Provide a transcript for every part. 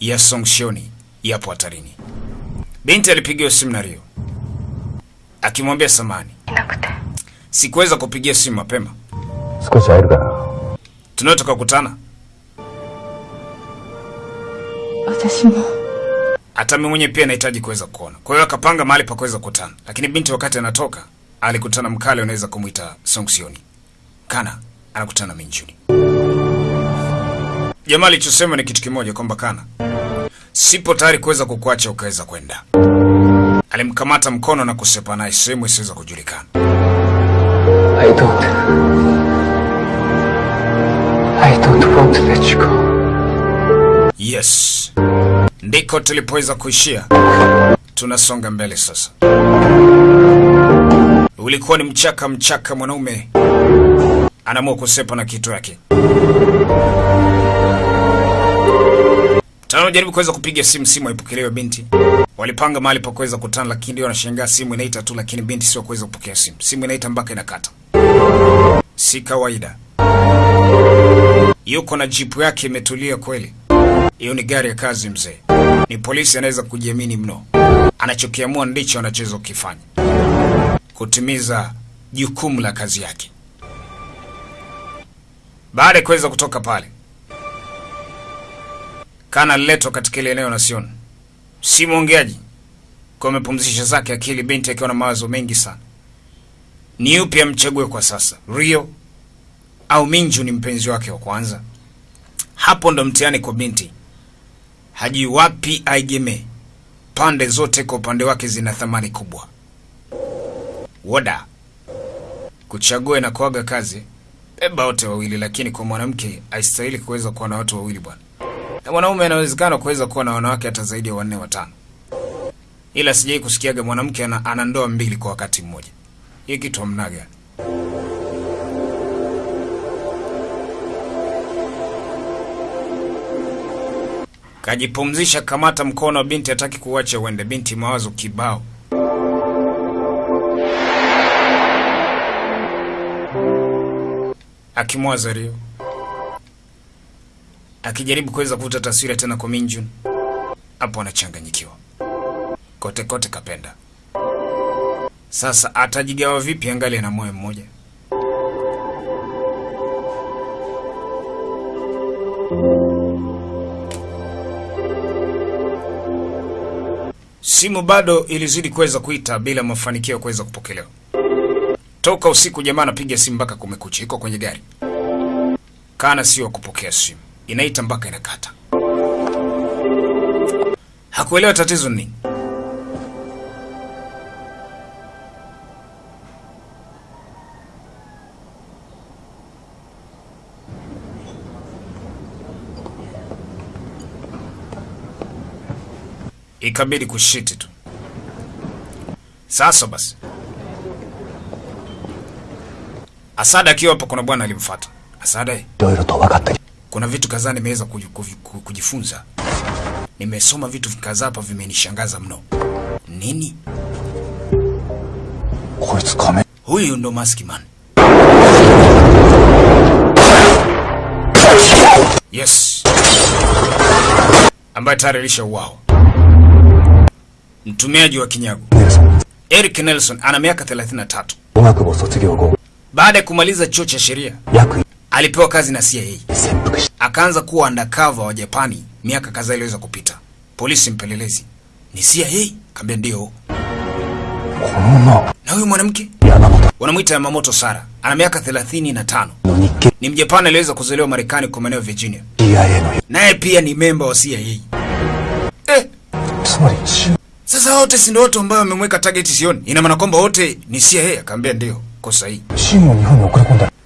ya Songshoni yapo hatarini. Binti alipigiwa simu na Rio. Akimwambia samani, sikuweza kupigia simu mapema, tunaweza tukakutana. Hata mimi mwenyewe pia nahitaji kuweza kuona, kwa hiyo akapanga mahali pa kuweza kukutana, lakini binti wakati anatoka alikutana mkale, unaweza kumwita Songshoni. Kana anakutana Minjuni. Jamaa alichosema ni kitu kimoja, kwamba Kana, sipo tayari kuweza kukuacha ukaweza kwenda. Alimkamata mkono na kusepa naye sehemu isiweza kujulikana. I don't I don't want to let you go Yes, ndiko tulipoweza kuishia. Tunasonga mbele sasa. Ulikuwa ni mchaka mchaka, mwanaume anaamua kusepa na kitu yake. Tano jaribu kuweza kupiga simu, simu haipokelewe. Binti walipanga mahali pa kuweza kutana, lakini ndio wanashangaa simu inaita tu, lakini binti sio kuweza kupokea simu. Simu inaita mpaka inakata, si kawaida. Yuko na jipu yake imetulia kweli. Hiyo ni gari ya kazi mzee. Ni polisi anaweza kujiamini mno. Anachokiamua ndicho anachoweza kukifanya. Kutimiza jukumu la kazi yake. Baada ya kuweza kutoka pale, Kana Leto katika ile eneo na Sion. Si mwongeaji. Kwa amepumzisha zake akili binti akiwa na mawazo mengi sana. Ni yupi amchague kwa sasa? Rio au Minju ni mpenzi wake wa kwanza? Hapo ndo mtihani kwa binti. Haji wapi aigeme. Pande zote kwa upande wake zina thamani kubwa. Woda kuchagua na kuaga kazi, beba wote wawili, lakini kwa mwanamke haistahili kuweza kuwa na watu wawili bwana. Na mwanaume anawezekana kuweza kuwa na wanawake hata zaidi ya wanne watano, ila sijai kusikiaga mwanamke ana, ana ndoa mbili kwa wakati mmoja. Hii kitu hamnaga. Kajipumzisha, kamata mkono wa binti, hataki kuwacha uende. Binti mawazo kibao. Akimwaza Rio, akijaribu kuweza kuvuta taswira tena kwa Minjun, hapo anachanganyikiwa kote kote. Kapenda sasa, atajigawa vipi angali ana moyo mmoja? Simu bado ilizidi kuweza kuita bila mafanikio ya kuweza kupokelewa. Toka usiku jamaa anapiga simu mpaka kumekucha, iko kwenye gari. Kana sio kupokea simu, inaita mpaka inakata. Hakuelewa tatizo ni. Ikabidi kushiti tu. Sasa basi, Asada akiwa hapa, kuna bwana alimfuata Asada kuna vitu kadhaa nimeweza kujifunza. Nimesoma vitu kadhaa hapa, vimenishangaza mno. Nini huyu? Ndo Maskman. Yes, ambaye tayari alishauawa. Mtumiaji wa kinyago Eric Nelson ana miaka 33. Baada ya kumaliza chuo cha sheria, alipewa kazi na CIA. Akaanza kuwa undercover wa Japani miaka kadhaa iliyoweza kupita. Polisi mpelelezi. Ni CIA, kaambia ndio. Na huyu mwanamke? Wanamwita Yamamoto Sara, ana miaka 35 ni Mjapani aliweza kuzaliwa Marekani kwa maeneo Virginia, naye pia ni memba wa CIA. Eh. Sasa wote si ndio watu ambao wamemweka target sioni, ina maana kwamba wote ni CIA? Akaambia ndio, kosa hii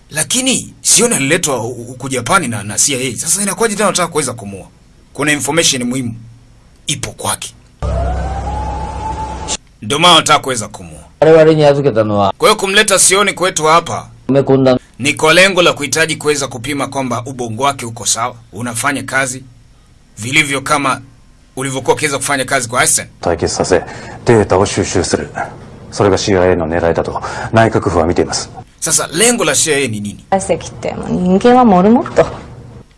チームを日本に送り込んだ Lakini Sion aliletwa hu- huku Japani na, na CIA. Sasa inakuwaje tena wanataka kuweza kumua? Kuna information muhimu ipo kwake, ndio maana wanataka kuweza kumua. 我々に預けたのは Kwa hiyo kumleta Sioni kwetu hapa 埋め込んだ ni kwa lengo la kuhitaji kuweza kupima kwamba ubongo wake uko sawa, unafanya kazi vilivyo kama ulivyokuwa ukiweza kufanya kazi kwa Einstein. 対決させデータを収集するそれが CIA の狙いだと内閣府は見ています sasa lengo la CIA ni nini?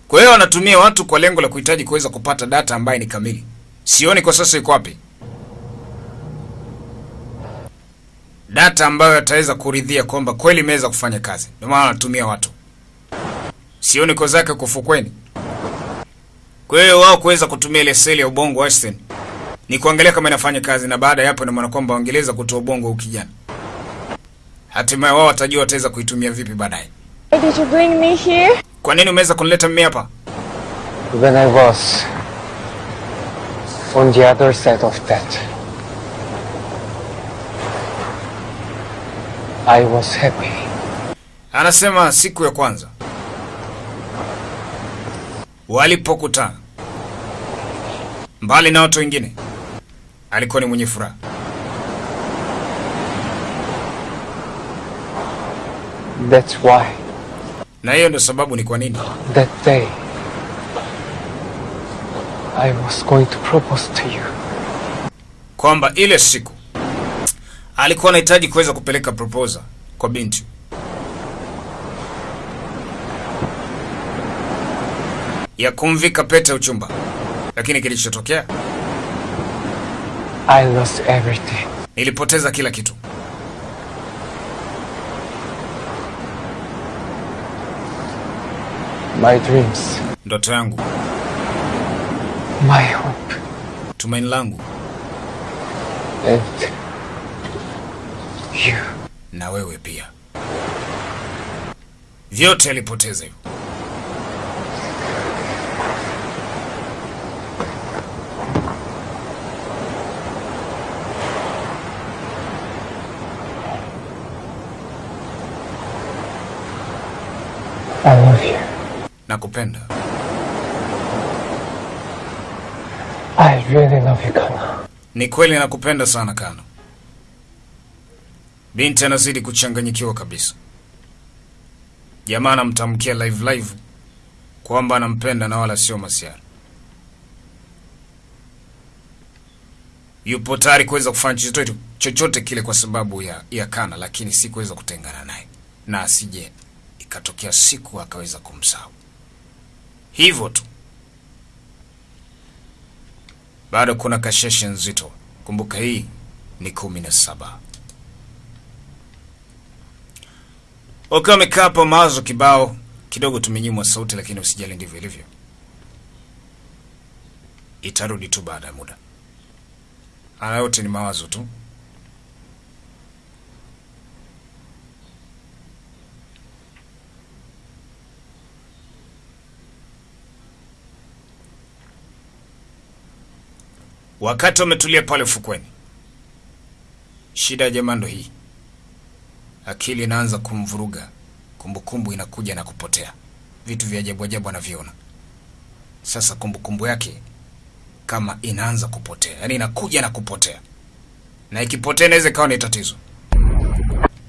Kwa hiyo wanatumia watu kwa lengo la kuhitaji kuweza kupata data ambayo ni kamili. Sioni kwa sasa iko wapi data ambayo yataweza kuridhia kwamba kweli imeweza kufanya kazi. Ndio maana wanatumia watu, sioni kwa zake kufukweni. Kwa hiyo wao kuweza kutumia ile seli ya ubongo Einstein ni kuangalia kama inafanya kazi, na baada ya hapo ndio maana kwamba wangeweza kutoa ubongo ukijana Hatimaye wao watajua wataweza kuitumia vipi baadaye. Why did you bring me here? Kwa nini umeweza kunileta mimi hapa? When I was on the other side of that, I was happy. Anasema siku ya kwanza walipokutana, mbali na watu wengine, alikuwa ni mwenye furaha. That's why Na hiyo ndio sababu ni kwa nini that day I was going to propose to you. kwamba ile siku alikuwa anahitaji kuweza kupeleka proposal kwa binti. ya kumvika pete uchumba, lakini kilichotokea I lost everything. nilipoteza kila kitu. My dreams, Ndoto yangu, my hope, tumaini langu and you. na wewe pia, vyote alipoteza hivyo. I love you. Nakupenda, I really love you, Kano. ni kweli nakupenda sana Kano. Binti anazidi kuchanganyikiwa kabisa. Jamaa anamtamkia live live kwamba anampenda na wala sio masiara. Yupo tayari kuweza kufanya chochote chochote kile kwa sababu ya, ya Kana, lakini si kuweza kutengana naye, na asije ikatokea siku akaweza kumsahau. Hivyo tu. Bado kuna kasheshe nzito. Kumbuka hii ni kumi na saba. Wakiwa wamekaa hapo mawazo kibao kidogo, tumenyimwa sauti, lakini usijali, ndivyo ilivyo. Itarudi tu baada ya muda. Haya yote ni mawazo tu. Wakati wametulia pale ufukweni, shida ya jamaa ndo hii, akili inaanza kumvuruga, kumbukumbu inakuja na kupotea, vitu vya ajabu ajabu anaviona. Sasa kumbukumbu yake kama inaanza kupotea, yaani inakuja na kupotea, na ikipotea inaweza ikawa ni tatizo.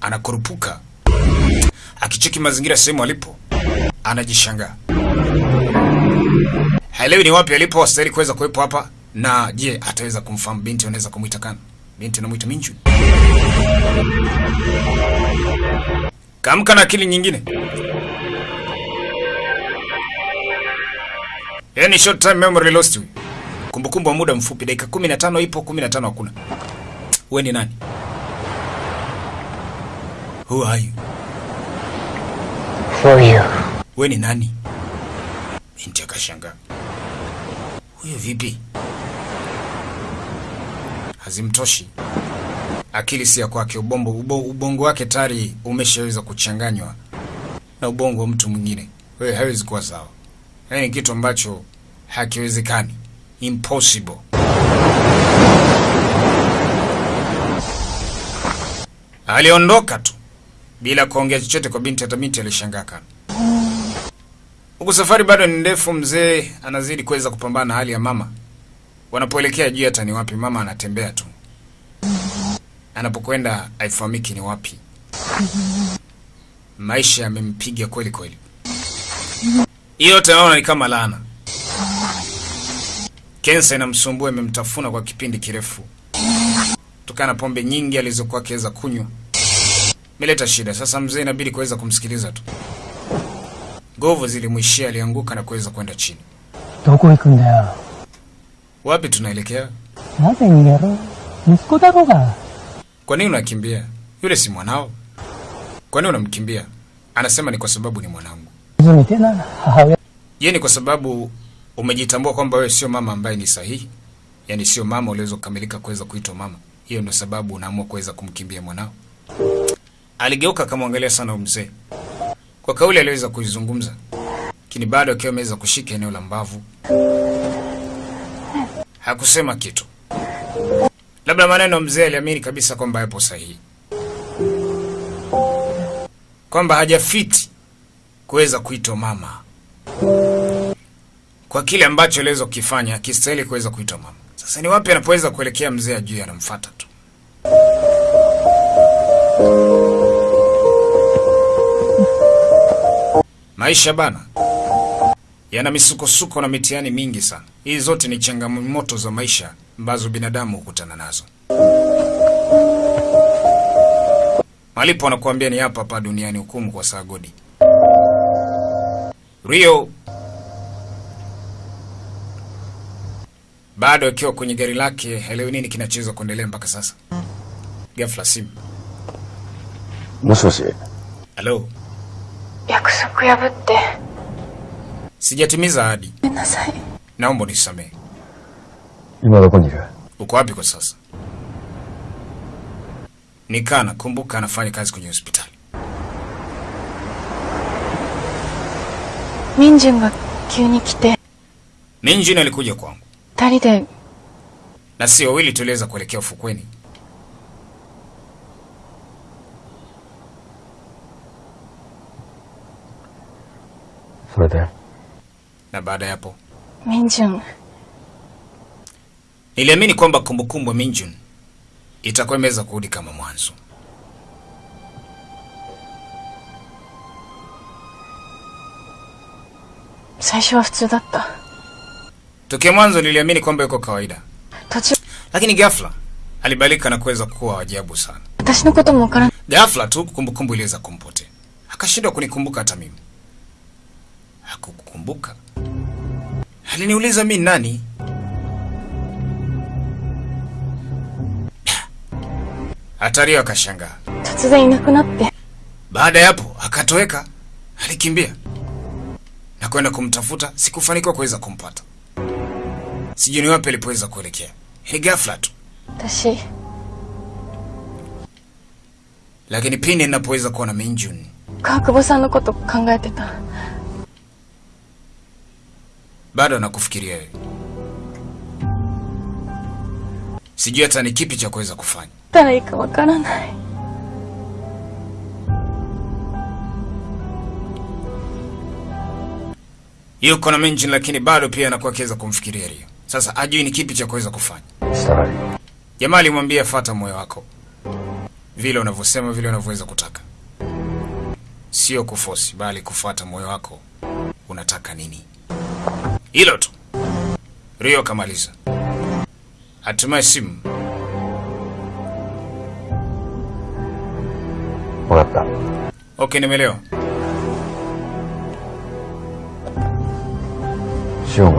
Anakurupuka, akicheki mazingira sehemu alipo, anajishangaa, haelewi ni wapi alipo, astahili kuweza kuwepo hapa na je, ataweza kumfahamu binti? Anaweza kumwita Kana? Binti anamwita Minju. Kamka na akili nyingine, yaani short time memory lost. Huyu kumbukumbu wa muda mfupi, dakika 15 ipo, 15 hakuna. Wewe ni nani? Who are you? For you. Wewe ni nani? Binti akashangaa, huyo vipi? Hazimtoshi, akili si ya kwake. Ubongo, ubongo wake tayari umeshaweza kuchanganywa na ubongo wa mtu mwingine. Wewe hawezi kuwa sawa, yaani ni kitu ambacho hakiwezekani, impossible. Aliondoka tu bila kuongea chochote kwa binti. Hata binti alishangaa kana huku safari bado ni ndefu. Mzee anazidi kuweza kupambana na hali ya mama. Wanapoelekea juu hata ni wapi, mama anatembea tu, anapokwenda haifahamiki ni wapi. Maisha yamempiga kweli kweli. Hiyo yote naona ni kama laana. Kensa inamsumbua, imemtafuna kwa kipindi kirefu kutokana na pombe nyingi alizokuwa akiweza kunywa, meleta shida. Sasa mzee inabidi kuweza kumsikiliza tu. Nguvu zilimwishia, alianguka na kuweza kwenda chini. Wapi tunaelekea? Nazengero nisikotaroga. Kwa nini unakimbia? Yule si mwanao. Kwa nini unamkimbia? Anasema ni kwa sababu ni mwanangu. Mimi tena hawe. Yeye ni kwa sababu umejitambua kwamba wewe sio mama ambaye ni sahihi. Yaani sio mama uliweza kukamilika kuweza kuitwa mama. Hiyo ndio sababu unaamua kuweza kumkimbia mwanao. Aligeuka akamwangalia sana mzee. Kwa kauli aliweza kuizungumza. Lakini bado akiwa ameweza kushika eneo la mbavu. Hakusema kitu. Labda maneno mzee aliamini kabisa kwamba yapo sahihi, kwamba hajafiti kuweza kuitwa mama kwa kile ambacho aliweza kukifanya, akistahili kuweza kuitwa mama. Sasa ni wapi anapoweza kuelekea mzee ajui, anamfata tu. Maisha bana yana misukosuko na mitihani mingi sana. Hizi zote ni changamoto za maisha ambazo binadamu hukutana nazo. Malipo anakuambia ni hapa hapa duniani, hukumu kwa saa godi. Rio bado akiwa kwenye gari lake, haelewi nini kinachoweza kuendelea mpaka sasa. Ghafla simu. Moshi. Halo. Sijatimiza ahadi. Naomba unisamehe. Uko wapi kwa sasa? Nikana, kumbuka anafanya kazi kwenye hospitali. Minjin ga kyuni kite. Minjin alikuja kwangu. Tari de. Na si wawili tuliweza kuelekea ufukweni. Sore na baada ya hapo Minjun. Niliamini kwamba kumbukumbu Minjun itakuwa imeweza kurudi kama mwanzo. Saisho wa futsu datta. Tokea mwanzo niliamini kwamba yuko kawaida. Tachi... Lakini ghafla alibalika na kuweza kuwa ajabu sana. Watashi no koto mo wakara. Ghafla tu kumbukumbu iliweza kumpote Akashindwa kunikumbuka hata mimi. Hakukukumbuka. Aliniuliza mi nani? Hatario akashangaa. Baada ya hapo akatoweka, alikimbia na kwenda kumtafuta. Sikufanikiwa kuweza kumpata, sijui ni wapi alipoweza kuelekea. Ni ghafla tu Tashi. Lakini pindi ninapoweza kuona Minjun Kakubo-san no koto kangaete bado anakufikiria wewe. Sijui hata ni kipi cha kuweza kufanya. Taikawakana naye. Yuko na mention lakini bado pia anakuwa akiweza kumfikiria Rio. Sasa ajui ni kipi cha kuweza kufanya. Sorry. Jamaa alimwambia fata moyo wako. Vile unavyosema vile unavyoweza kutaka. Sio kufosi bali kufuata moyo wako. Unataka nini? Hilo tu. Rio kamaliza. Hatimaye simu. Okay, nimeelewa. Shio